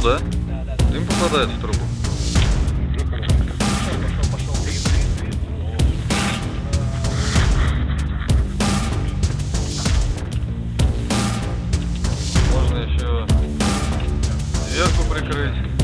трубу, да? Дым попадает в трубу. Можно еще сверху прикрыть.